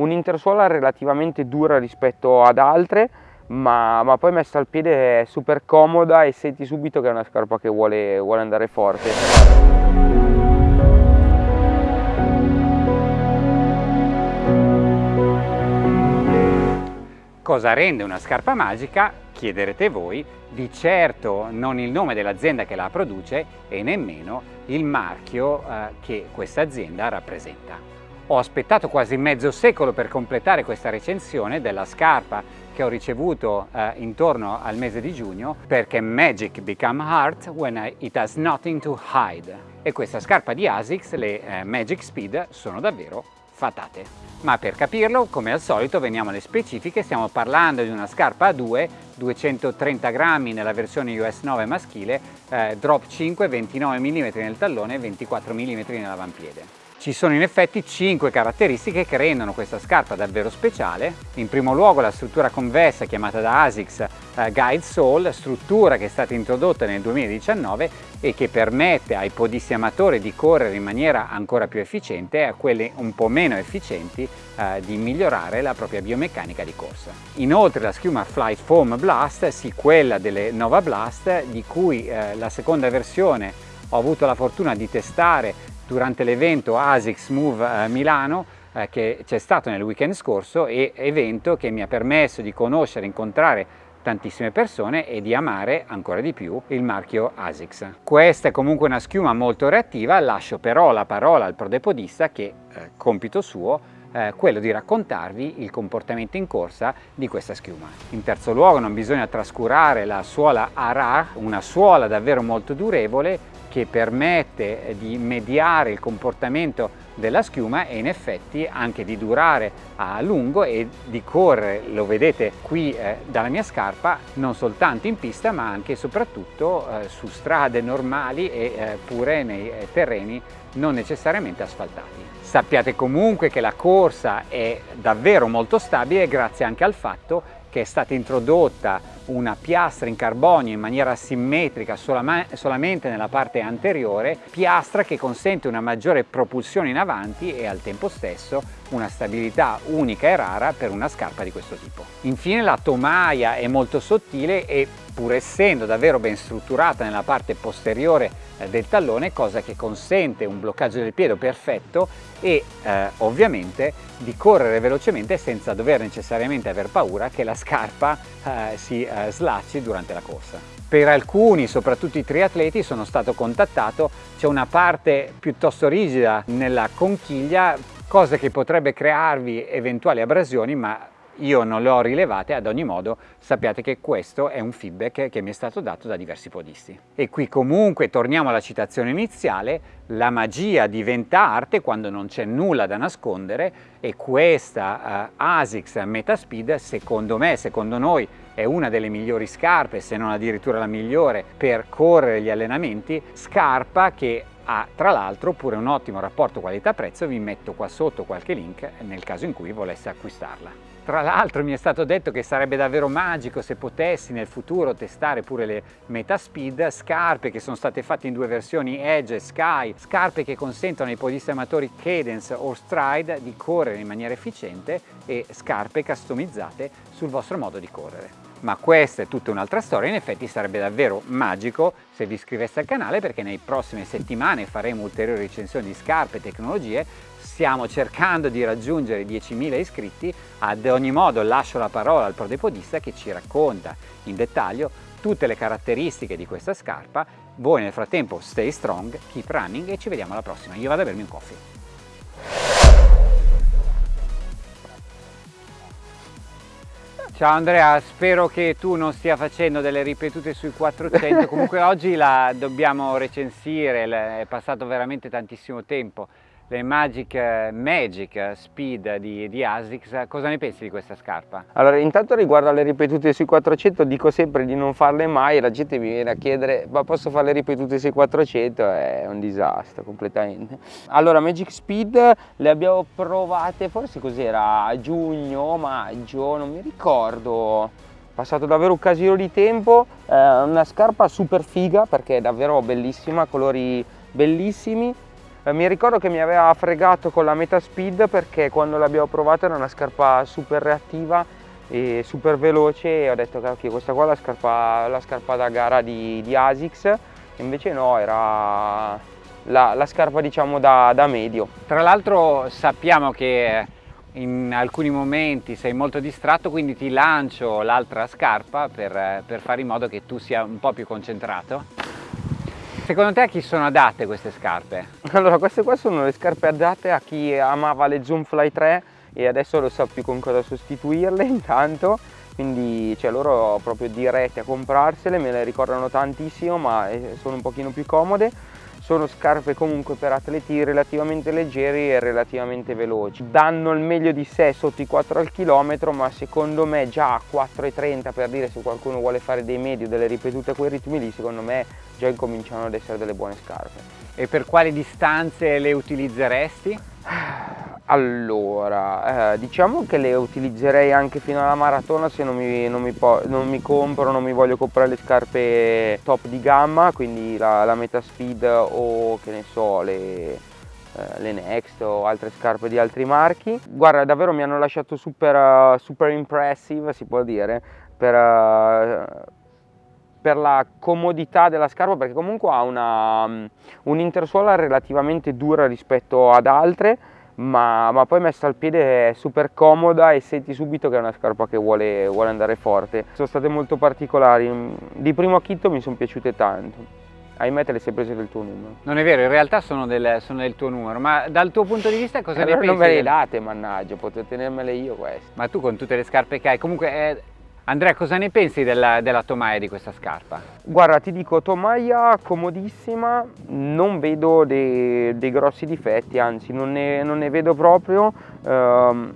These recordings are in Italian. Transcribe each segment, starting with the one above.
un'intersuola relativamente dura rispetto ad altre ma, ma, poi messa al piede è super comoda e senti subito che è una scarpa che vuole, vuole andare forte. Cosa rende una scarpa magica? Chiederete voi, di certo non il nome dell'azienda che la produce e nemmeno il marchio eh, che questa azienda rappresenta. Ho aspettato quasi mezzo secolo per completare questa recensione della scarpa che ho ricevuto eh, intorno al mese di giugno perché Magic become hard when it has nothing to hide e questa scarpa di ASICS, le eh, Magic Speed, sono davvero fatate. Ma per capirlo, come al solito, veniamo alle specifiche, stiamo parlando di una scarpa a 2, 230 grammi nella versione US 9 maschile, eh, drop 5, 29 mm nel tallone e 24 mm nell'avampiede. Ci sono in effetti 5 caratteristiche che rendono questa scarpa davvero speciale. In primo luogo la struttura convessa chiamata da ASICS eh, Guide Sole, struttura che è stata introdotta nel 2019 e che permette ai podisti amatori di correre in maniera ancora più efficiente e a quelli un po' meno efficienti eh, di migliorare la propria biomeccanica di corsa. Inoltre la schiuma Flight Foam Blast, sì quella delle Nova Blast, di cui eh, la seconda versione ho avuto la fortuna di testare durante l'evento ASICS Move eh, Milano eh, che c'è stato nel weekend scorso e evento che mi ha permesso di conoscere incontrare tantissime persone e di amare ancora di più il marchio ASICS. Questa è comunque una schiuma molto reattiva, lascio però la parola al prodepodista che, eh, compito suo, eh, quello di raccontarvi il comportamento in corsa di questa schiuma. In terzo luogo non bisogna trascurare la suola Arar, una suola davvero molto durevole che permette di mediare il comportamento della schiuma e in effetti anche di durare a lungo e di correre, lo vedete qui eh, dalla mia scarpa, non soltanto in pista ma anche e soprattutto eh, su strade normali e eh, pure nei eh, terreni non necessariamente asfaltati. Sappiate comunque che la corsa è davvero molto stabile grazie anche al fatto che è stata introdotta una piastra in carbonio in maniera simmetrica solamente nella parte anteriore, piastra che consente una maggiore propulsione in avanti e al tempo stesso una stabilità unica e rara per una scarpa di questo tipo. Infine la tomaia è molto sottile e pur essendo davvero ben strutturata nella parte posteriore eh, del tallone, cosa che consente un bloccaggio del piede perfetto e eh, ovviamente di correre velocemente senza dover necessariamente aver paura che la scarpa eh, si eh, slacci durante la corsa. Per alcuni, soprattutto i triatleti, sono stato contattato, c'è una parte piuttosto rigida nella conchiglia, cosa che potrebbe crearvi eventuali abrasioni, ma io non le ho rilevate, ad ogni modo sappiate che questo è un feedback che mi è stato dato da diversi podisti. E qui comunque torniamo alla citazione iniziale, la magia diventa arte quando non c'è nulla da nascondere e questa uh, ASICS Metaspeed secondo me, secondo noi è una delle migliori scarpe, se non addirittura la migliore, per correre gli allenamenti, scarpa che ha tra l'altro pure un ottimo rapporto qualità-prezzo, vi metto qua sotto qualche link nel caso in cui volesse acquistarla. Tra l'altro mi è stato detto che sarebbe davvero magico se potessi nel futuro testare pure le Metaspeed, scarpe che sono state fatte in due versioni Edge e Sky, scarpe che consentono ai podisti amatori Cadence o Stride di correre in maniera efficiente e scarpe customizzate sul vostro modo di correre ma questa è tutta un'altra storia, in effetti sarebbe davvero magico se vi iscriveste al canale perché nei prossime settimane faremo ulteriori recensioni di scarpe e tecnologie, stiamo cercando di raggiungere 10.000 iscritti, ad ogni modo lascio la parola al prodepodista che ci racconta in dettaglio tutte le caratteristiche di questa scarpa, voi nel frattempo stay strong, keep running e ci vediamo alla prossima, io vado a bermi un coffee. Ciao Andrea, spero che tu non stia facendo delle ripetute sui 400, comunque oggi la dobbiamo recensire, è passato veramente tantissimo tempo le Magic, Magic Speed di, di, ASICS, cosa ne pensi di questa scarpa? Allora intanto riguardo alle ripetute sui 400 dico sempre di non farle mai la gente mi viene a chiedere ma posso fare le ripetute sui 400? È un disastro completamente. Allora Magic Speed le abbiamo provate forse cos'era a giugno, maggio, non mi ricordo passato davvero un casino di tempo, eh, una scarpa super figa perché è davvero bellissima, colori bellissimi mi ricordo che mi aveva fregato con la Metaspeed perché quando l'abbiamo provata era una scarpa super reattiva e super veloce e ho detto che questa qua è la scarpa, la scarpa da gara di, di Asics invece no, era la, la scarpa diciamo da, da medio. Tra l'altro sappiamo che in alcuni momenti sei molto distratto quindi ti lancio l'altra scarpa per, per fare in modo che tu sia un po' più concentrato. Secondo te a chi sono adatte queste scarpe? Allora queste qua sono le scarpe adatte a chi amava le Zoomfly 3 e adesso lo sa più con cosa sostituirle intanto quindi cioè, loro proprio diretti a comprarsele, me le ricordano tantissimo ma eh, sono un pochino più comode sono scarpe comunque per atleti relativamente leggeri e relativamente veloci danno il meglio di sé sotto i 4 al chilometro ma secondo me già a 4,30 per dire se qualcuno vuole fare dei medi o delle ripetute a quei ritmi lì secondo me già incominciano ad essere delle buone scarpe e per quali distanze le utilizzeresti? Allora, eh, diciamo che le utilizzerei anche fino alla maratona se non mi, non mi, non mi compro, non mi voglio comprare le scarpe top di gamma, quindi la, la Metaspeed o che ne so, le, eh, le Next o altre scarpe di altri marchi. Guarda, davvero mi hanno lasciato super, super impressive, si può dire, per, uh, per la comodità della scarpa perché comunque ha una, um, un'intersuola relativamente dura rispetto ad altre ma, ma, poi messa al piede è super comoda e senti subito che è una scarpa che vuole, vuole andare forte. Sono state molto particolari, di primo acchito mi sono piaciute tanto. Ahimè te le sei prese del tuo numero. Non è vero, in realtà sono del, sono del tuo numero, ma dal tuo punto di vista cosa allora ne pensi? Non me le date, mannaggia, potete tenermele io queste. Ma tu con tutte le scarpe che hai, comunque è, Andrea, cosa ne pensi della, della, tomaia di questa scarpa? Guarda, ti dico, tomaia comodissima, non vedo dei, dei grossi difetti, anzi non ne, non ne vedo proprio. Um,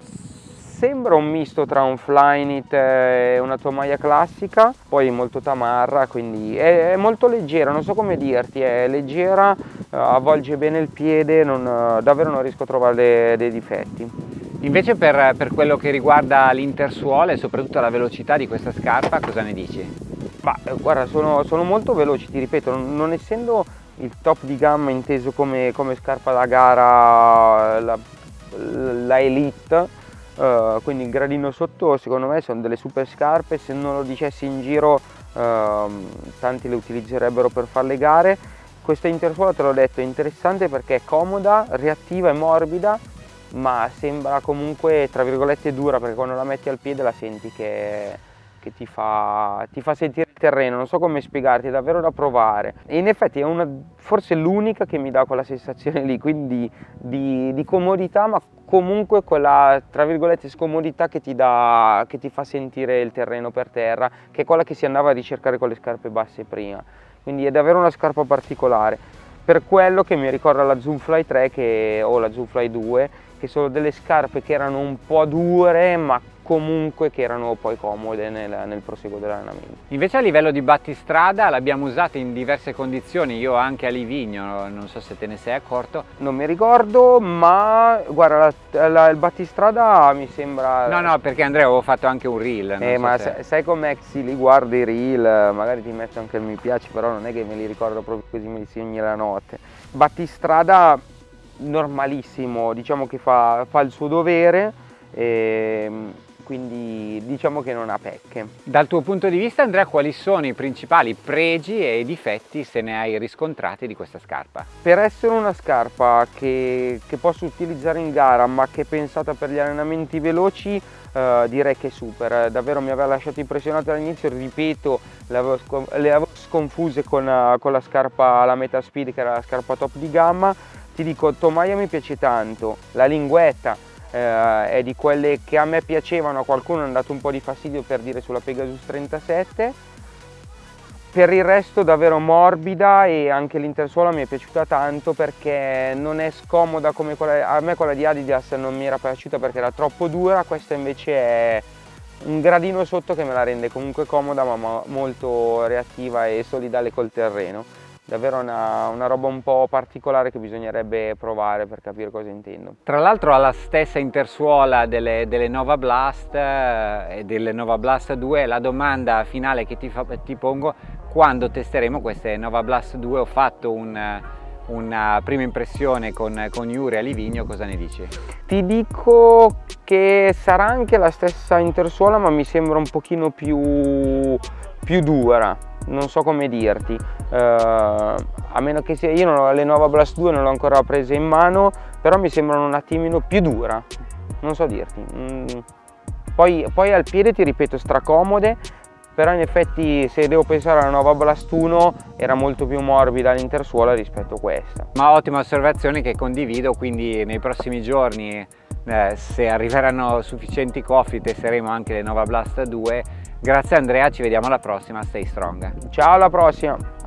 sembra un misto tra un Flyknit e una tomaia classica, poi molto tamarra, quindi è, è molto leggera, non so come dirti, è leggera, uh, avvolge bene il piede, non, davvero non riesco a trovare dei difetti. Invece per, per quello che riguarda l'intersuola e soprattutto la velocità di questa scarpa, cosa ne dici? Ma eh, guarda, sono, sono, molto veloci, ti ripeto, non, non, essendo il top di gamma inteso come, come scarpa da gara, la, la elite, uh, quindi il gradino sotto secondo me sono delle super scarpe, se non lo dicessi in giro uh, tanti le utilizzerebbero per fare le gare. Questa intersuola te l'ho detto è interessante perché è comoda, reattiva e morbida ma sembra comunque tra virgolette dura perché quando la metti al piede la senti che, che ti, fa, ti, fa, sentire il terreno, non so come spiegarti, è davvero da provare. E in effetti è una, forse l'unica che mi dà quella sensazione lì, quindi di, di, comodità ma comunque quella tra virgolette scomodità che ti, dà, che ti fa sentire il terreno per terra, che è quella che si andava a ricercare con le scarpe basse prima, quindi è davvero una scarpa particolare. Per quello che mi ricorda la Zoomfly 3 che, o la Zoomfly 2 che sono delle scarpe che erano un po' dure ma comunque che erano poi comode nel, nel proseguo dell'allenamento. Invece a livello di battistrada l'abbiamo usata in diverse condizioni, io anche a Livigno, non so se te ne sei accorto. Non mi ricordo, ma guarda, la, la, il battistrada mi sembra... No, no, perché Andrea avevo fatto anche un reel. Eh, so ma se... sai com'è che si li guardi i reel, magari ti metto anche il mi piace, però non è che me li ricordo proprio così me li segni la notte. Battistrada normalissimo, diciamo che fa, fa il suo dovere. E, ehm, quindi diciamo che non ha pecche. Dal tuo punto di vista Andrea quali sono i principali pregi e difetti se ne hai riscontrati di questa scarpa? Per essere una scarpa che, che posso utilizzare in gara ma che è pensata per gli allenamenti veloci Uh, direi che è super, davvero mi aveva lasciato impressionato all'inizio, ripeto, le avevo, sconfuse con, con, la scarpa, la Metaspeed che era la scarpa top di gamma, ti dico Tomaia mi piace tanto, la linguetta eh, è di quelle che a me piacevano, a qualcuno è andato un po' di fastidio per dire sulla Pegasus 37 per il resto davvero morbida e anche l'intersuola mi è piaciuta tanto perché non è scomoda come quella, a me quella di Adidas non mi era piaciuta perché era troppo dura, questa invece è un gradino sotto che me la rende comunque comoda ma molto reattiva e solidale col terreno davvero una, una, roba un po' particolare che bisognerebbe provare per capire cosa intendo. Tra l'altro ha la stessa intersuola delle, delle, Nova Blast eh, e delle Nova Blast 2, la domanda finale che ti, fa, ti, pongo, quando testeremo queste Nova Blast 2 ho fatto un, una prima impressione con, con Iure a Livigno, cosa ne dici? Ti dico che sarà anche la stessa intersuola ma mi sembra un pochino più, più dura, non so come dirti, uh, a meno che sia, io non le Nova Blast 2 non l'ho ancora presa in mano, però mi sembrano un attimino più dura, non so dirti. Mm. Poi, poi al piede ti ripeto stracomode, però in effetti se devo pensare alla nuova Blast 1 era molto più morbida l'intersuola rispetto a questa. Ma ottima osservazione che condivido, quindi nei prossimi giorni eh, se arriveranno sufficienti coffee testeremo anche le Nova Blast 2. Grazie Andrea, ci vediamo alla prossima, stay strong. Ciao alla prossima!